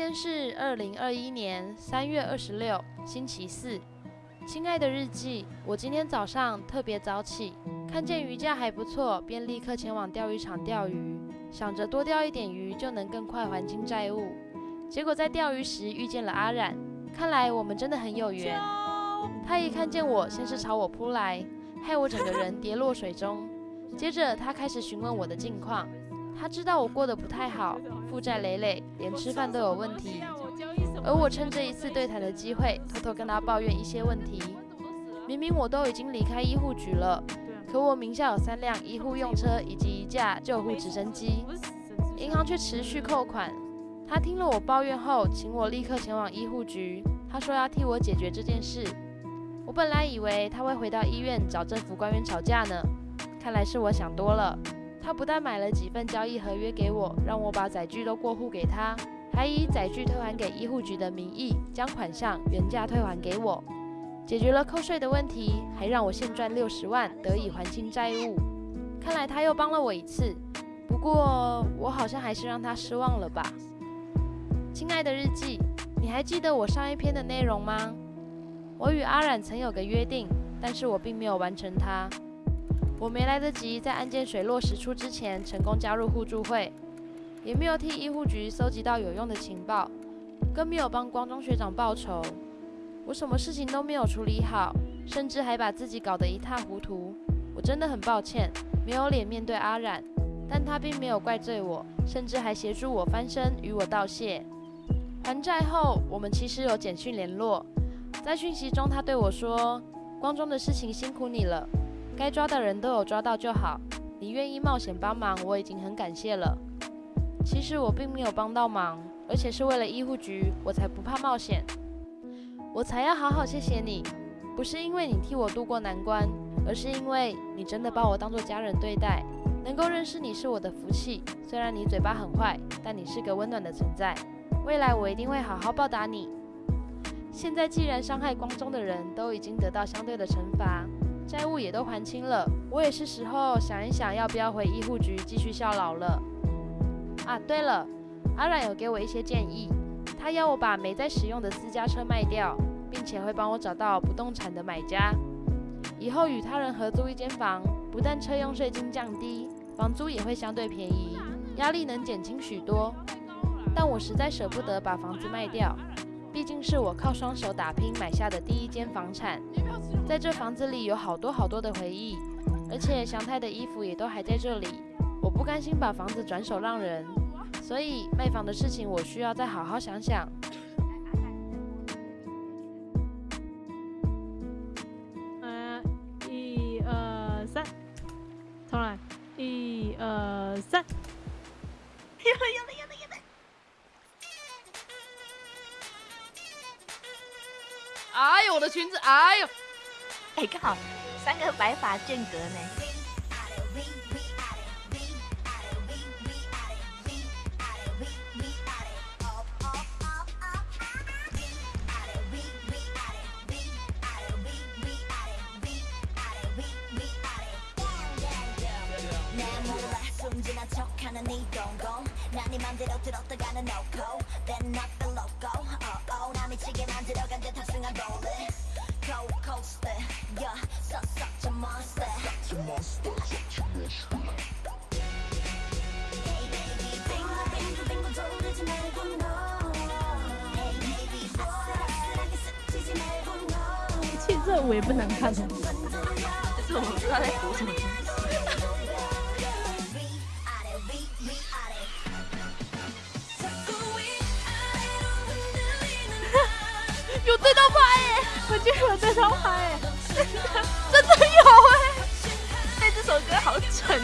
今天是二零二一年三月二十六，星期四。亲爱的日记，我今天早上特别早起，看见鱼价还不错，便立刻前往钓鱼场钓鱼，想着多钓一点鱼就能更快还清债务。结果在钓鱼时遇见了阿冉，看来我们真的很有缘。他一看见我，先是朝我扑来，害我整个人跌落水中。接着他开始询问我的近况，他知道我过得不太好，负债累累，连吃饭都有问题。而我趁这一次对谈的机会，偷偷跟他抱怨一些问题。明明我都已经离开医护局了，可我名下有三辆医护用车以及一架救护直升机，银行却持续扣款。他听了我抱怨后，请我立刻前往医护局。他说要替我解决这件事。我本来以为他会回到医院找政府官员吵架呢，看来是我想多了。他不但买了几份交易合约给我，让我把载具都过户给他。还以载具退还给医护局的名义，将款项原价退还给我，解决了扣税的问题，还让我现赚六十万，得以还清债务。看来他又帮了我一次，不过我好像还是让他失望了吧。亲爱的日记，你还记得我上一篇的内容吗？我与阿冉曾有个约定，但是我并没有完成它。我没来得及在案件水落石出之前成功加入互助会。也没有替医护局搜集到有用的情报，更没有帮光中学长报仇。我什么事情都没有处理好，甚至还把自己搞得一塌糊涂。我真的很抱歉，没有脸面对阿冉，但他并没有怪罪我，甚至还协助我翻身，与我道谢。还债后，我们其实有简讯联络，在讯息中他对我说：“光中的事情辛苦你了，该抓的人都有抓到就好。你愿意冒险帮忙，我已经很感谢了。”其实我并没有帮到忙，而且是为了医护局，我才不怕冒险。我才要好好谢谢你，不是因为你替我渡过难关，而是因为你真的把我当做家人对待。能够认识你是我的福气，虽然你嘴巴很坏，但你是个温暖的存在。未来我一定会好好报答你。现在既然伤害光中的人都已经得到相对的惩罚，债务也都还清了，我也是时候想一想要不要回医护局继续效劳了。啊，对了，阿冉有给我一些建议，他要我把没在使用的私家车卖掉，并且会帮我找到不动产的买家，以后与他人合租一间房，不但车用税金降低，房租也会相对便宜，压力能减轻许多。但我实在舍不得把房子卖掉，毕竟是我靠双手打拼买下的第一间房产，在这房子里有好多好多的回忆，而且祥太的衣服也都还在这里。我不甘心把房子转手让人，所以卖房的事情我需要再好好想想。呃，一二三，重来，一二三，的裙子，哎呦，哎刚好三个白发间隔呢。其实这舞也不难看，就是我不知道在读什么。就是我在那拍，哎，真的，真的有哎，对，这首歌好准。